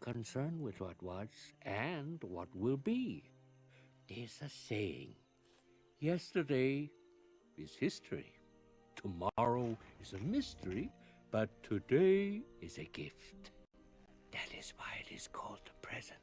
concerned with what was and what will be. There's a saying, yesterday is history, tomorrow is a mystery, but today is a gift. That is why it is called the present.